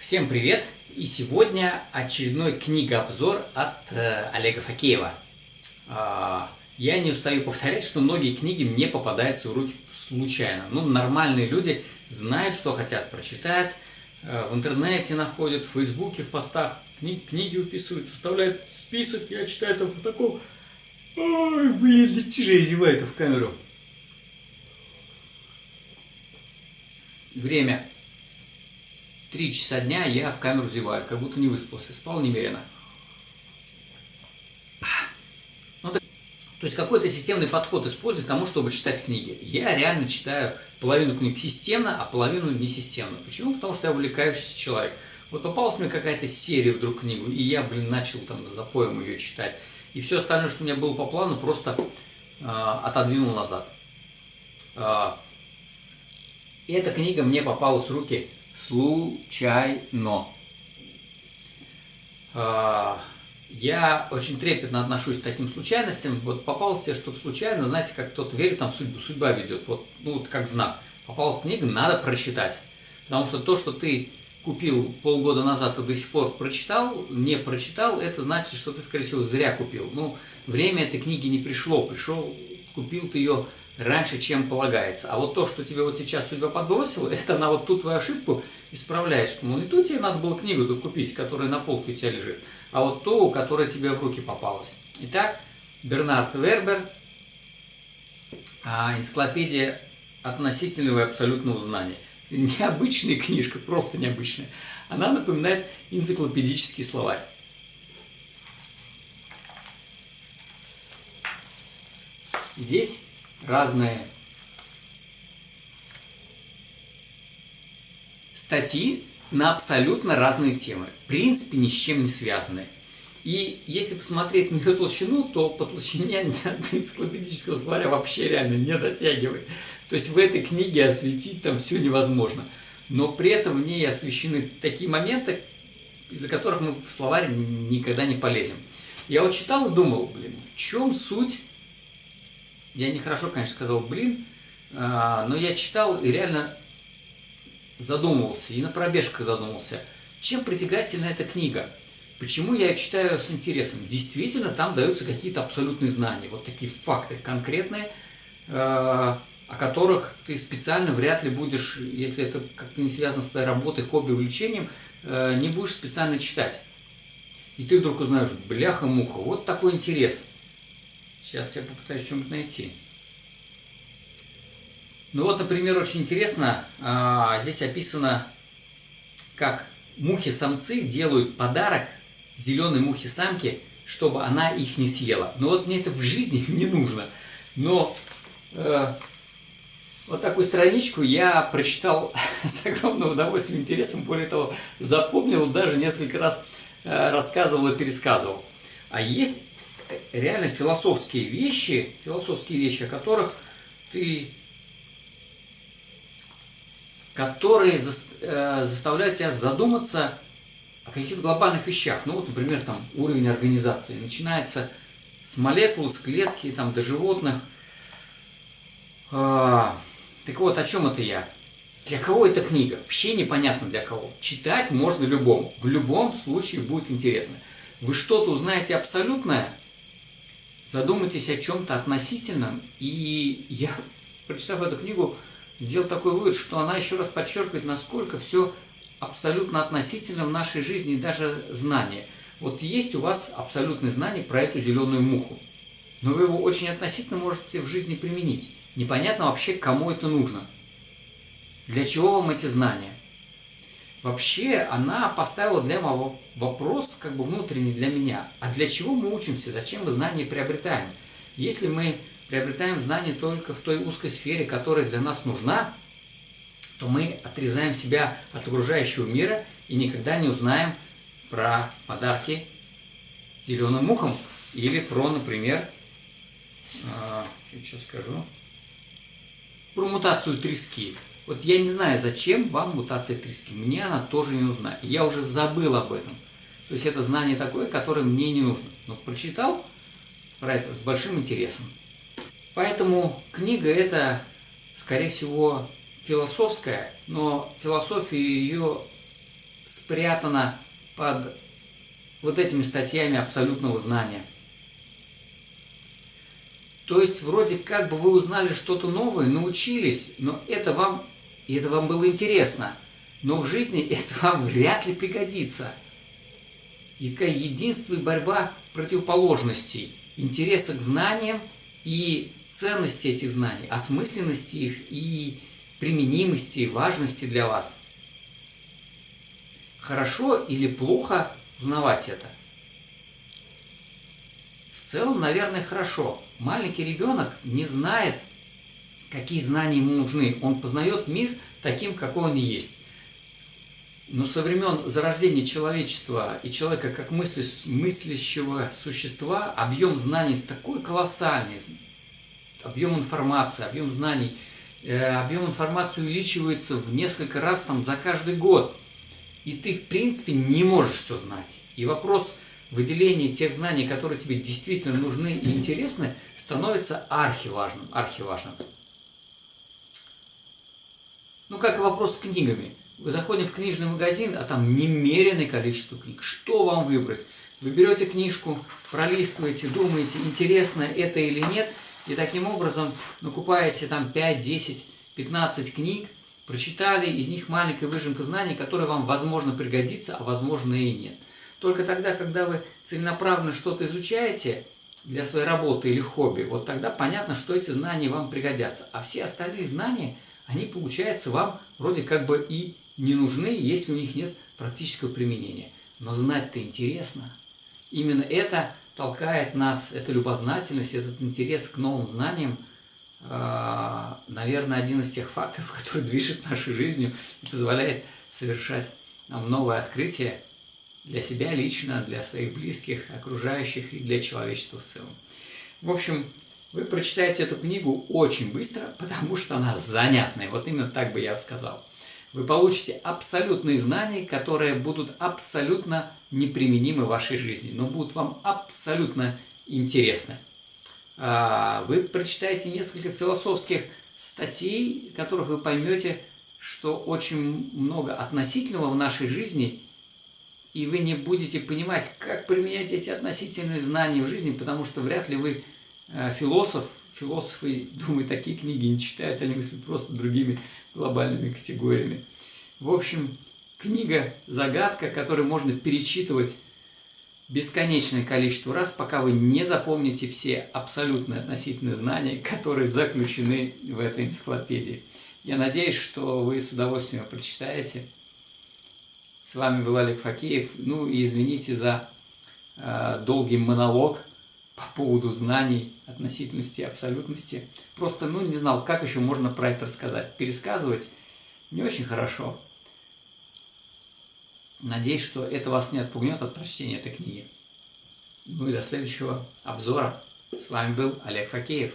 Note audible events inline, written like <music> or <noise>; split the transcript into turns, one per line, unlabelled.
Всем привет! И сегодня очередной книгообзор от э, Олега Факеева. Э, я не устаю повторять, что многие книги мне попадаются в руки случайно. Ну, нормальные люди знают, что хотят прочитать, э, в интернете находят, в фейсбуке, в постах кни книги выписывают, составляют список, я читаю там такого. Ой, блин, чужие зевает в камеру. Время 3 часа дня я в камеру зеваю, как будто не выспался, спал немерено. Ну, то, то есть какой-то системный подход использую к тому, чтобы читать книги. Я реально читаю половину книг системно, а половину несистемно. Почему? Потому что я увлекающийся человек. Вот попалась мне какая-то серия вдруг книгу, и я, блин, начал там за поем ее читать. И все остальное, что у меня было по плану, просто э, отодвинул назад. Э, эта книга мне попалась в руки случайно. А, я очень трепетно отношусь к таким случайностям. Вот попался себе что-то случайно, знаете, как кто-то верит, там судьбу, судьба ведет, вот, ну, вот как знак. Попал в книгу, надо прочитать. Потому что то, что ты купил полгода назад и до сих пор прочитал, не прочитал, это значит, что ты, скорее всего, зря купил. Ну, время этой книги не пришло, пришел, купил ты ее раньше, чем полагается. А вот то, что тебе вот сейчас судьба подбросила, <laughs> это на вот ту твою ошибку исправляет, что, мол, не ту тебе надо было книгу купить, которая на полке у тебя лежит, а вот ту, которая тебе в руки попалась. Итак, Бернард Вербер, а, энциклопедия относительного и абсолютного знания. Необычная книжка, просто необычная. Она напоминает энциклопедический словарь. Здесь разные статьи на абсолютно разные темы, в принципе, ни с чем не связанные. И если посмотреть на ее толщину, то по толщине <laughs> энциклопедического словаря вообще реально не дотягивает. То есть в этой книге осветить там все невозможно. Но при этом в ней освещены такие моменты, из-за которых мы в словарь никогда не полезем. Я вот читал и думал, блин, в чем суть я нехорошо, конечно, сказал «блин», а, но я читал и реально задумывался, и на пробежках задумался, чем притягательна эта книга. Почему я ее читаю с интересом? Действительно, там даются какие-то абсолютные знания, вот такие факты конкретные, а, о которых ты специально вряд ли будешь, если это как-то не связано с твоей работой, хобби, увлечением, а, не будешь специально читать. И ты вдруг узнаешь, бляха-муха, вот такой интерес. Сейчас я попытаюсь что-нибудь найти. Ну вот, например, очень интересно, а, здесь описано, как мухи-самцы делают подарок зеленой мухе-самке, чтобы она их не съела. Но вот мне это в жизни <laughs> не нужно. Но э, вот такую страничку я прочитал <laughs> с огромным удовольствием, интересом. Более того, запомнил, даже несколько раз э, рассказывал и пересказывал. А есть реально философские вещи, философские вещи, о которых ты, которые э, заставляют тебя задуматься о каких-то глобальных вещах. Ну вот, например, там уровень организации. Начинается с молекул, с клетки, там, до животных. А, так вот, о чем это я? Для кого эта книга? Вообще непонятно для кого. Читать можно любому. В любом случае будет интересно. Вы что-то узнаете абсолютное, задумайтесь о чем-то относительном. И я, <laughs> прочитав эту книгу, сделал такой вывод, что она еще раз подчеркивает, насколько все абсолютно относительно в нашей жизни, даже знания. Вот есть у вас абсолютное знание про эту зеленую муху, но вы его очень относительно можете в жизни применить. Непонятно вообще, кому это нужно. Для чего вам эти знания? Вообще, она поставила для меня вопрос, как бы внутренний для меня. А для чего мы учимся? Зачем мы знания приобретаем? Если мы приобретаем знания только в той узкой сфере, которая для нас нужна, то мы отрезаем себя от окружающего мира и никогда не узнаем про подарки зеленым мухам или про, например, э, сейчас скажу, про мутацию трески. Вот я не знаю, зачем вам мутация трески. Мне она тоже не нужна. Я уже забыл об этом. То есть это знание такое, которое мне не нужно. Но прочитал про это с большим интересом. Поэтому книга это, скорее всего, философская, но философия ее спрятано под вот этими статьями абсолютного знания. То есть, вроде как бы вы узнали что-то новое, научились, но это вам, и это вам было интересно. Но в жизни это вам вряд ли пригодится. И такая единство и борьба противоположностей, интереса к знаниям и ценности этих знаний, осмысленности их и применимости, важности для вас. Хорошо или плохо узнавать это? В целом, наверное, хорошо. Маленький ребенок не знает, какие знания ему нужны. Он познает мир таким, какой он есть. Но со времен зарождения человечества и человека как мыслящего существа объем знаний такой колоссальный, объем информации, объем знаний, э, объем информации увеличивается в несколько раз там за каждый год. И ты, в принципе, не можешь все знать. И вопрос выделения тех знаний, которые тебе действительно нужны и интересны, становится архиважным. архиважным. Ну, как и вопрос с книгами. Вы заходите в книжный магазин, а там немереное количество книг. Что вам выбрать? Вы берете книжку, пролистываете, думаете, интересно это или нет, и таким образом накупаете там 5, 10, 15 книг, прочитали, из них маленькая выжимка знаний, которая вам, возможно, пригодится, а возможно и нет. Только тогда, когда вы целенаправленно что-то изучаете для своей работы или хобби, вот тогда понятно, что эти знания вам пригодятся. А все остальные знания, они, получается, вам вроде как бы и не нужны, если у них нет практического применения. Но знать-то интересно. Именно это толкает нас, эта любознательность, этот интерес к новым знаниям, а, наверное, один из тех факторов, <laughs> который движет нашей жизнью и позволяет совершать нам новые открытия для себя лично, для своих близких, окружающих и для человечества в целом. В общем, вы прочитаете эту книгу очень быстро, потому что она занятная. Вот именно так бы я сказал. Вы получите абсолютные знания, которые будут абсолютно неприменимы в вашей жизни, но будут вам абсолютно интересны. А, вы прочитаете несколько философских статей, в которых вы поймете, что очень много относительного в нашей жизни, и вы не будете понимать, как применять эти относительные знания в жизни, потому что вряд ли вы философ, философы, <laughs> думаю, такие книги не читают, они мыслят просто другими глобальными категориями. В общем, книга «Загадка», которую можно перечитывать бесконечное количество раз, пока вы не запомните все абсолютные относительные знания, которые заключены в этой энциклопедии. Я надеюсь, что вы с удовольствием прочитаете. С вами был Олег Факеев. Ну и извините за э, долгий монолог по поводу знаний, относительности, абсолютности. Просто, ну, не знал, как еще можно про это рассказать. Пересказывать не очень хорошо. Надеюсь, что это вас не отпугнет от прочтения этой книги. Ну и до следующего обзора. С вами был Олег Факеев.